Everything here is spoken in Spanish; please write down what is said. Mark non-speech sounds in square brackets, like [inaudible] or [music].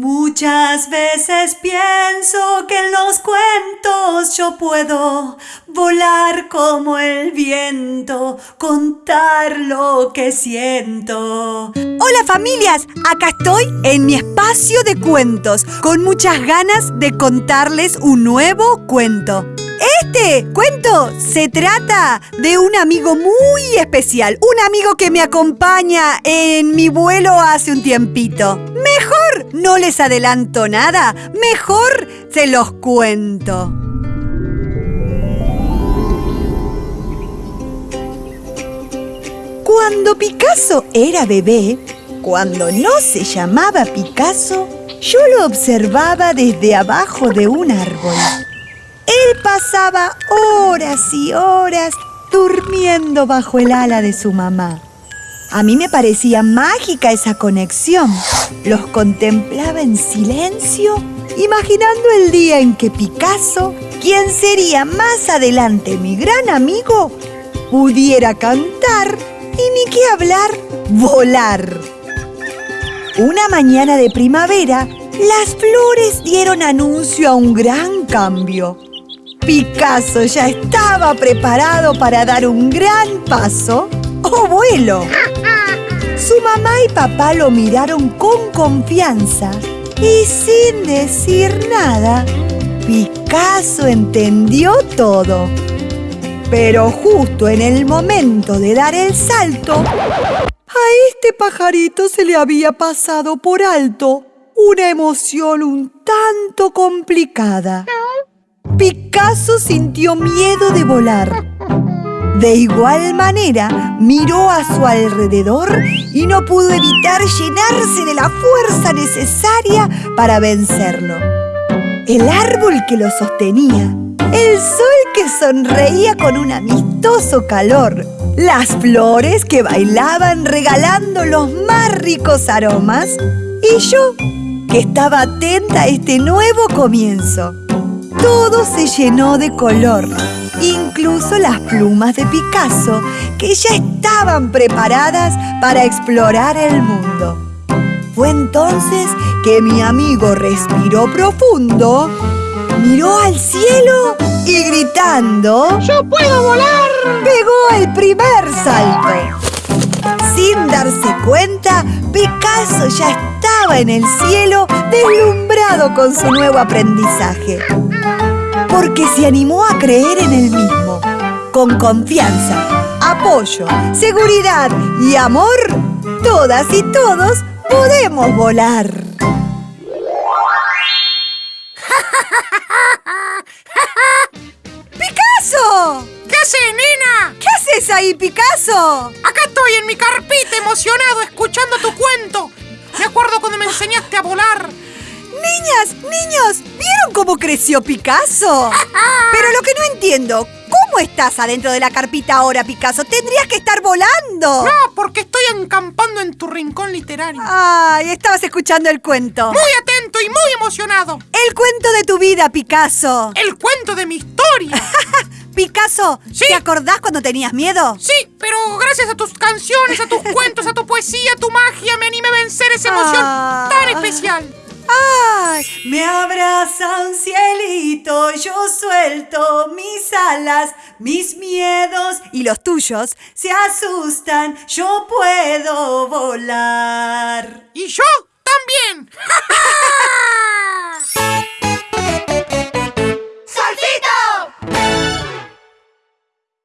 Muchas veces pienso que en los cuentos yo puedo volar como el viento, contar lo que siento. Hola familias, acá estoy en mi espacio de cuentos, con muchas ganas de contarles un nuevo cuento. Este cuento se trata de un amigo muy especial, un amigo que me acompaña en mi vuelo hace un tiempito. No les adelanto nada, mejor se los cuento. Cuando Picasso era bebé, cuando no se llamaba Picasso, yo lo observaba desde abajo de un árbol. Él pasaba horas y horas durmiendo bajo el ala de su mamá. A mí me parecía mágica esa conexión. Los contemplaba en silencio, imaginando el día en que Picasso, quien sería más adelante mi gran amigo, pudiera cantar y ni qué hablar, volar. Una mañana de primavera, las flores dieron anuncio a un gran cambio. Picasso ya estaba preparado para dar un gran paso o vuelo. Su mamá y papá lo miraron con confianza y sin decir nada, Picasso entendió todo. Pero justo en el momento de dar el salto, a este pajarito se le había pasado por alto una emoción un tanto complicada. Picasso sintió miedo de volar. De igual manera, miró a su alrededor y no pudo evitar llenarse de la fuerza necesaria para vencerlo. El árbol que lo sostenía, el sol que sonreía con un amistoso calor, las flores que bailaban regalando los más ricos aromas y yo, que estaba atenta a este nuevo comienzo. Todo se llenó de color, incluso las plumas de Picasso, que ya estaban preparadas para explorar el mundo. Fue entonces que mi amigo respiró profundo, miró al cielo y gritando ¡Yo puedo volar! pegó el primer salto. Sin darse cuenta, Picasso ya estaba en el cielo deslumbrado con su nuevo aprendizaje. Porque se animó a creer en él mismo. Con confianza, apoyo, seguridad y amor, todas y todos podemos volar. [laughs] ¡Picasso! ¿Qué haces, nena? ¿Qué haces ahí, Picasso? Acá estoy en mi carpita emocionado escuchando tu cuento. Me acuerdo cuando me enseñaste a volar. Niñas, niños, ¿vieron cómo creció Picasso? [laughs] Pero lo que no entiendo, ¿cómo estás adentro de la carpita ahora, Picasso? Tendrías que estar volando. No, porque estoy encampando en tu rincón literario. Ay, estabas escuchando el cuento. Muy atento y muy emocionado. El cuento de tu vida, Picasso. El cuento de mi historia. [laughs] Picasso, Sí. ¿te acordás cuando tenías miedo? Sí, pero gracias a tus canciones, a tus cuentos, a tu poesía, a tu magia, me animé a vencer esa emoción Ah. tan especial. Me abraza un cielito, yo suelto mis alas, mis miedos ¿Y los tuyos? se asustan, yo puedo volar. Y yo también. [laughs]